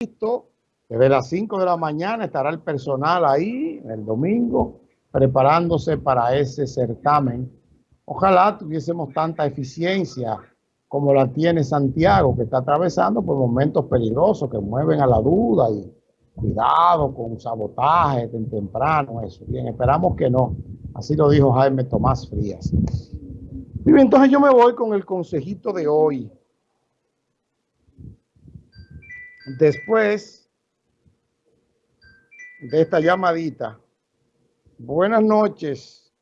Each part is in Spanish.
listo. Desde las 5 de la mañana estará el personal ahí, el domingo, preparándose para ese certamen. Ojalá tuviésemos tanta eficiencia como la tiene Santiago, que está atravesando por momentos peligrosos que mueven a la duda y cuidado con sabotaje temprano, eso. Bien, esperamos que no. Así lo dijo Jaime Tomás Frías. Bien, entonces yo me voy con el consejito de hoy. Después de esta llamadita. Buenas noches.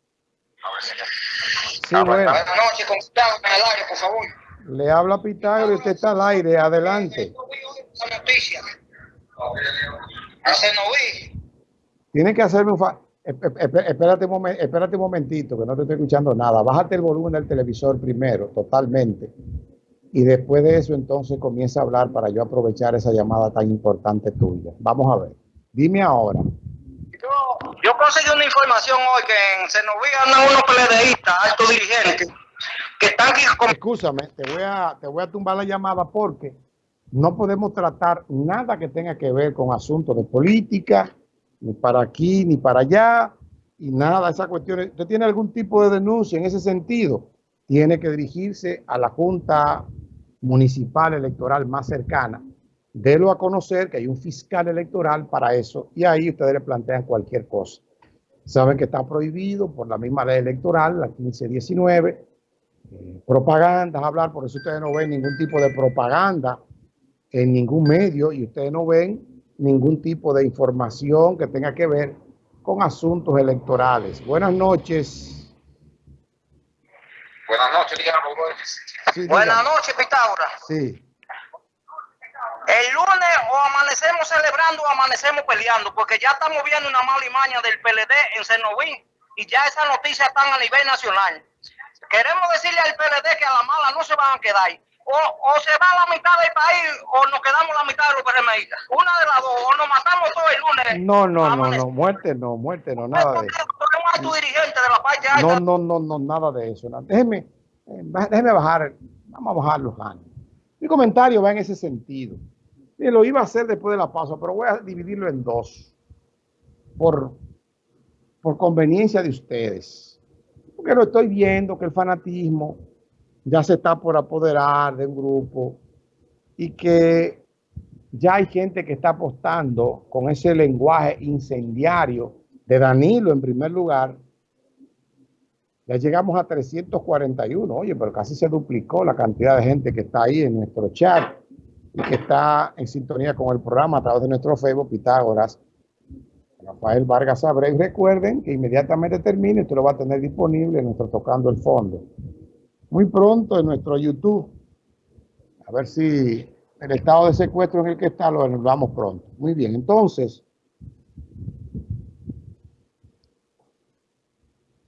Sí, buenas. noches, ¿cómo está? al aire, por favor. Le habla Pitágoras y usted está al aire. Adelante. Tiene que hacerme un fa espérate un, espérate un momentito, que no te estoy escuchando nada. Bájate el volumen del televisor primero, totalmente. Y después de eso, entonces comienza a hablar para yo aprovechar esa llamada tan importante tuya. Vamos a ver. Dime ahora. Yo, yo conseguí una información hoy que en Senoví andan unos PLDistas, altos dirigentes, que están aquí... Escúchame, te voy, a, te voy a tumbar la llamada porque no podemos tratar nada que tenga que ver con asuntos de política, ni para aquí, ni para allá, y nada, esas cuestiones. ¿Usted tiene algún tipo de denuncia en ese sentido? Tiene que dirigirse a la Junta Municipal Electoral más cercana. Délo a conocer que hay un fiscal electoral para eso y ahí ustedes le plantean cualquier cosa. Saben que está prohibido por la misma ley electoral, la 1519, eh, hablar, por eso ustedes no ven ningún tipo de propaganda en ningún medio y ustedes no ven ningún tipo de información que tenga que ver con asuntos electorales. Buenas noches. Buenas noches, sí, Buenas noches, Pitágoras. Sí. El lunes o amanecemos celebrando o amanecemos peleando, porque ya estamos viendo una mala imaña del PLD en Cenovín y ya esas noticias están a nivel nacional. Queremos decirle al PLD que a la mala no se van a quedar o, se va la mitad del país o nos quedamos la mitad de los PRMistas. Una de las dos, o nos matamos todo el lunes. No, no, no, no, muerte no, muerte no, nada de eso. No, no, no, no, nada de eso. Déjeme, eh, déjeme bajar, vamos a bajar los años. Mi comentario va en ese sentido. Y lo iba a hacer después de la pausa, pero voy a dividirlo en dos. Por, por conveniencia de ustedes. Porque lo estoy viendo que el fanatismo ya se está por apoderar de un grupo y que ya hay gente que está apostando con ese lenguaje incendiario de Danilo en primer lugar. Ya llegamos a 341, oye, pero casi se duplicó la cantidad de gente que está ahí en nuestro chat y que está en sintonía con el programa a través de nuestro Facebook Pitágoras. Rafael Vargas Abreu. Recuerden que inmediatamente termine, esto lo va a tener disponible en nuestro Tocando el Fondo muy pronto en nuestro YouTube. A ver si el estado de secuestro en el que está lo vamos pronto. Muy bien, entonces,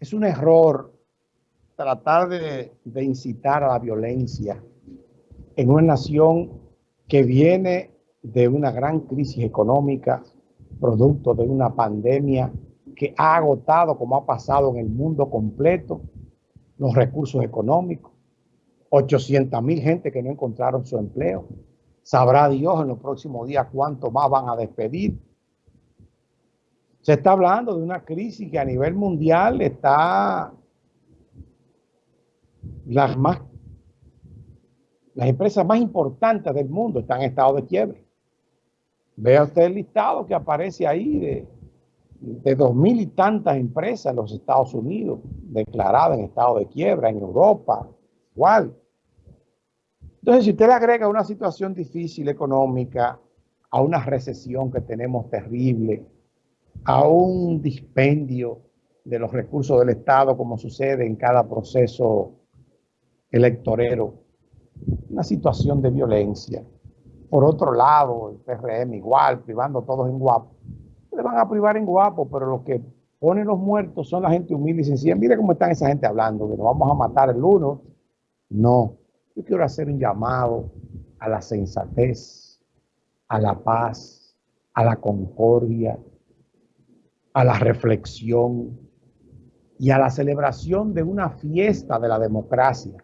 es un error tratar de, de incitar a la violencia en una nación que viene de una gran crisis económica, producto de una pandemia que ha agotado, como ha pasado en el mundo completo, los recursos económicos, 800 mil gente que no encontraron su empleo. Sabrá Dios en los próximos días cuánto más van a despedir. Se está hablando de una crisis que a nivel mundial está las más las empresas más importantes del mundo están en estado de quiebre. Vea usted el listado que aparece ahí de de dos mil y tantas empresas en los Estados Unidos declaradas en estado de quiebra, en Europa, igual. Entonces, si usted le agrega una situación difícil económica, a una recesión que tenemos terrible, a un dispendio de los recursos del Estado, como sucede en cada proceso electorero, una situación de violencia. Por otro lado, el PRM igual, privando todos en guapo le van a privar en guapo, pero los que ponen los muertos son la gente humilde y sencilla. Mire cómo están esa gente hablando, que nos vamos a matar el uno. No, yo quiero hacer un llamado a la sensatez, a la paz, a la concordia, a la reflexión y a la celebración de una fiesta de la democracia.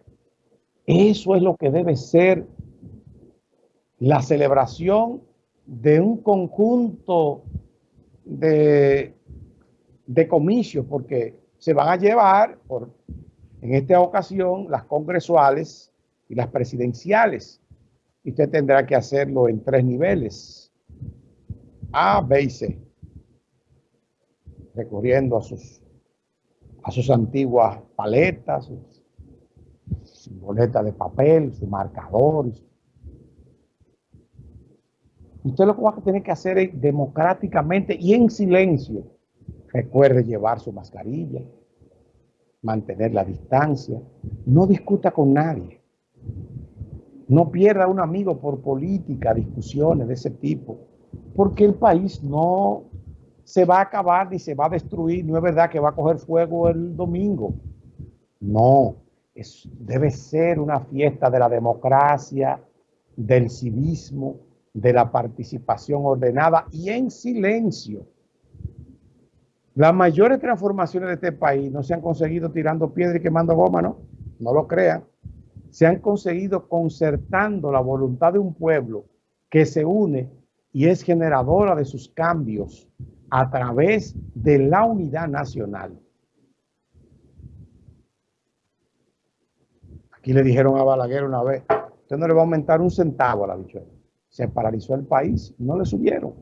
Eso es lo que debe ser la celebración de un conjunto de, de comicios, porque se van a llevar, por, en esta ocasión, las congresuales y las presidenciales. Y usted tendrá que hacerlo en tres niveles, A, B y C, recurriendo a sus, a sus antiguas paletas, su boleta de papel, su marcador, Usted lo que va a tener que hacer es democráticamente y en silencio. Recuerde llevar su mascarilla, mantener la distancia, no discuta con nadie. No pierda un amigo por política, discusiones de ese tipo, porque el país no se va a acabar ni se va a destruir. No es verdad que va a coger fuego el domingo. No, es, debe ser una fiesta de la democracia, del civismo, de la participación ordenada y en silencio. Las mayores transformaciones de este país no se han conseguido tirando piedra y quemando goma, ¿no? No lo crean. Se han conseguido concertando la voluntad de un pueblo que se une y es generadora de sus cambios a través de la unidad nacional. Aquí le dijeron a Balaguer una vez, usted no le va a aumentar un centavo a la bichuela se paralizó el país, no le subieron.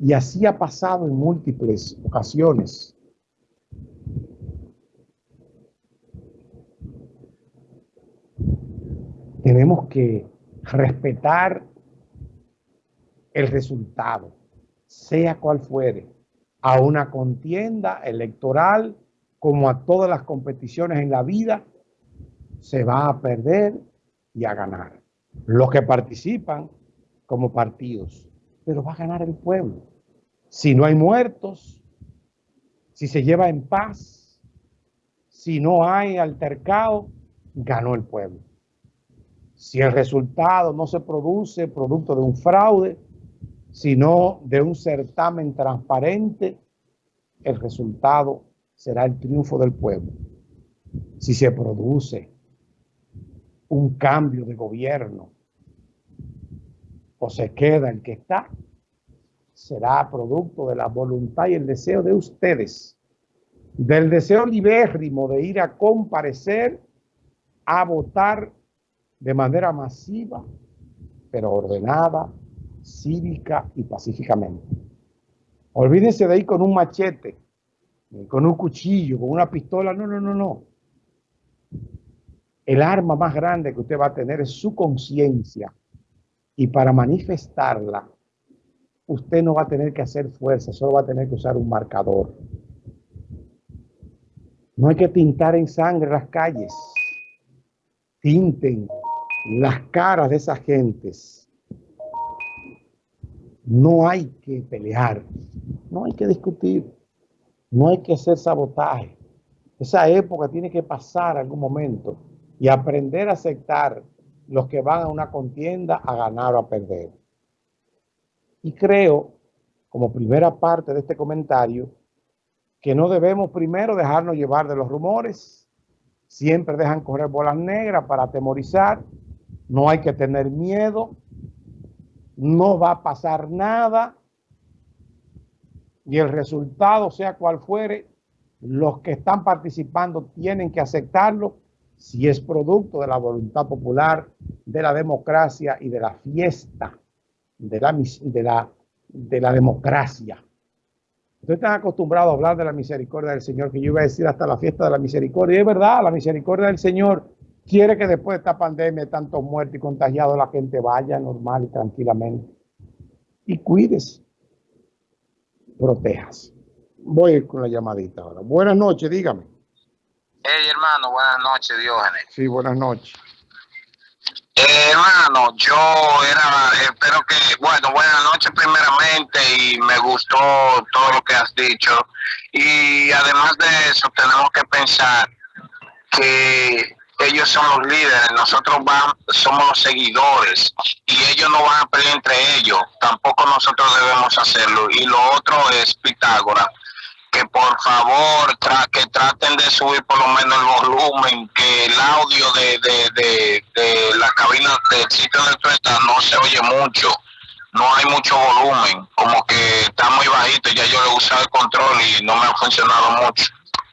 Y así ha pasado en múltiples ocasiones. Tenemos que respetar el resultado, sea cual fuere, a una contienda electoral como a todas las competiciones en la vida, se va a perder y a ganar los que participan como partidos, pero va a ganar el pueblo. Si no hay muertos, si se lleva en paz, si no hay altercado, ganó el pueblo. Si el resultado no se produce producto de un fraude, sino de un certamen transparente, el resultado será el triunfo del pueblo. Si se produce un cambio de gobierno o se queda el que está, será producto de la voluntad y el deseo de ustedes, del deseo libérrimo de ir a comparecer, a votar de manera masiva, pero ordenada, cívica y pacíficamente. Olvídense de ir con un machete, con un cuchillo, con una pistola. No, no, no, no. El arma más grande que usted va a tener es su conciencia. Y para manifestarla, usted no va a tener que hacer fuerza, solo va a tener que usar un marcador. No hay que tintar en sangre las calles. Tinten las caras de esas gentes. No hay que pelear, no hay que discutir, no hay que hacer sabotaje. Esa época tiene que pasar algún momento y aprender a aceptar los que van a una contienda a ganar o a perder. Y creo, como primera parte de este comentario, que no debemos primero dejarnos llevar de los rumores. Siempre dejan correr bolas negras para atemorizar. No hay que tener miedo. No va a pasar nada. Y el resultado, sea cual fuere, los que están participando tienen que aceptarlo si es producto de la voluntad popular, de la democracia y de la fiesta de la, de la, de la democracia. Ustedes están acostumbrados a hablar de la misericordia del Señor, que yo iba a decir hasta la fiesta de la misericordia. Y es verdad, la misericordia del Señor quiere que después de esta pandemia, de tantos muertos y contagiados, la gente vaya normal y tranquilamente. Y cuídese, protejas. Voy con la llamadita ahora. Buenas noches, dígame. Hey, hermano, buenas noches, Diógenes. Sí, buenas noches. Eh, hermano, yo era, espero que, bueno, buenas noches primeramente y me gustó todo lo que has dicho. Y además de eso, tenemos que pensar que ellos son los líderes, nosotros van, somos los seguidores y ellos no van a pelear entre ellos, tampoco nosotros debemos hacerlo. Y lo otro es Pitágoras que por favor que traten de subir por lo menos el volumen, que el audio de, de, de, la cabina del sitio de tú no se oye mucho. no hay mucho volumen, como que está muy bajito, ya yo he usado el control y no me ha funcionado mucho.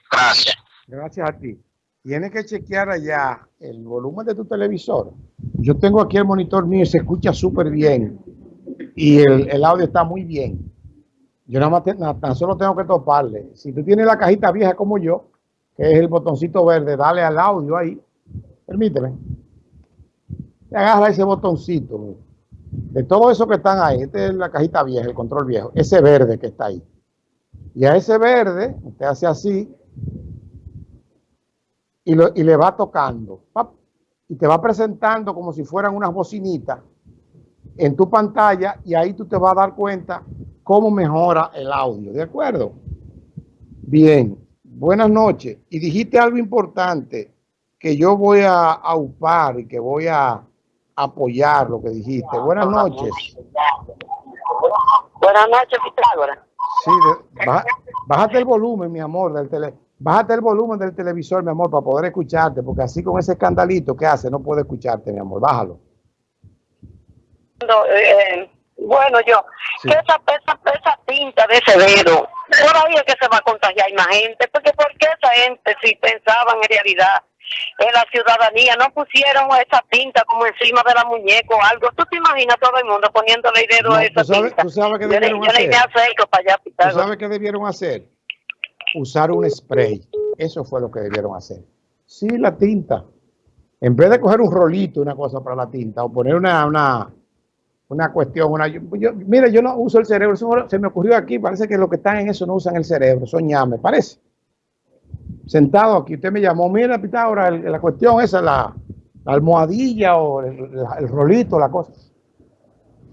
Gracias. Gracias a ti. Tienes que chequear allá el volumen de tu televisor. Yo tengo aquí el monitor mío y se escucha súper bien. Y el, audio está muy bien. Yo nada más tan solo tengo que toparle. Si tú tienes la cajita vieja como yo, que es el botoncito verde, dale al audio ahí. Permíteme. Agarra ese botoncito. De todo eso que están ahí, esta es la cajita vieja, el control viejo, ese verde que está ahí. Y a ese verde, usted hace así, y, lo, y le va tocando. Y te va presentando como si fueran unas bocinitas en tu pantalla y ahí tú te vas a dar cuenta cómo mejora el audio. ¿De acuerdo? Bien. Buenas noches. Y dijiste algo importante que yo voy a, a upar y que voy a apoyar lo que dijiste. Buenas noches. Buenas noches, Pitágoras. Sí, bájate el volumen, mi amor, del tele, bájate el volumen del televisor, mi amor, para poder escucharte, porque así con ese escandalito que hace, no puedo escucharte, mi amor, bájalo. No, eh, bueno, yo, sí. que esa, esa, esa, tinta de ese dedo, todavía que se va a contagiar más gente, porque ¿por qué esa gente, si pensaban en realidad en la ciudadanía, no pusieron esa tinta como encima de la muñeca o algo. ¿Tú te imaginas todo el mundo poniéndole el dedo no, a esa ¿tú sabes, tinta? ¿tú sabes qué yo debieron yo hacer? le para allá, ¿Tú sabes qué debieron hacer? Usar un spray. Eso fue lo que debieron hacer. Sí, la tinta. En vez de coger un rolito, una cosa para la tinta, o poner una, una, una cuestión, una, yo, yo, mira, yo no uso el cerebro, se me ocurrió aquí, parece que los que están en eso no usan el cerebro, son ñames, parece sentado aquí, usted me llamó, mira Pitágoras, la cuestión esa, la, la almohadilla o el, rolito, la cosa.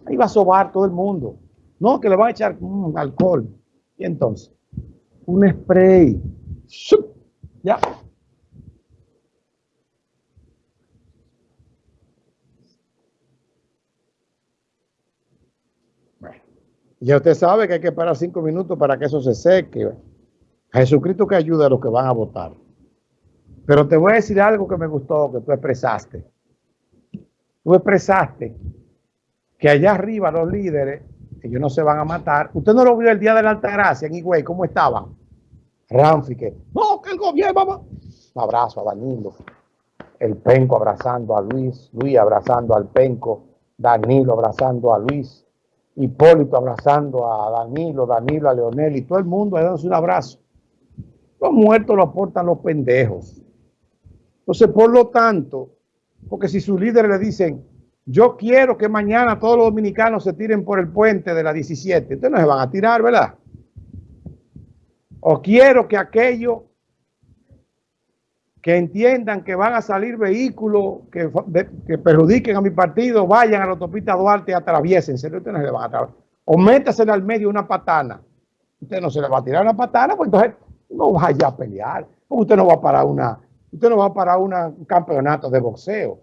Ahí va a sobar todo el mundo. No, que le van a echar mmm, alcohol. Y entonces, un spray. Ya. Bueno, ya usted sabe que hay que esperar cinco minutos para que eso se seque. Jesucristo que ayuda a los que van a votar. Pero te voy a decir algo que me gustó, que tú expresaste. Tú expresaste que allá arriba los líderes, ellos no se van a matar. Usted no lo vio el día de la Altagracia en Higüey, ¿cómo estaban? Ramfi, que no, que el gobierno, vamos. Un abrazo a Danilo. El Penco abrazando a Luis, Luis abrazando al Penco, Danilo abrazando a Luis, Hipólito abrazando a Danilo, Danilo a Leonel y todo el mundo dándose un abrazo. Los muertos lo aportan los pendejos. Entonces, por lo tanto, porque si sus líderes le dicen, yo quiero que mañana todos los dominicanos se tiren por el puente de la 17, ustedes no se van a tirar, ¿verdad? O quiero que aquellos que entiendan que van a salir vehículos que, que perjudiquen a mi partido, vayan a la autopista Duarte y atraviesense. Ustedes no se le van a atravesar. O métasele al medio una patana. Usted no se le va a tirar una patana, pues entonces no vaya a pelear. Usted no va a parar una, usted no va a parar una, un campeonato de boxeo.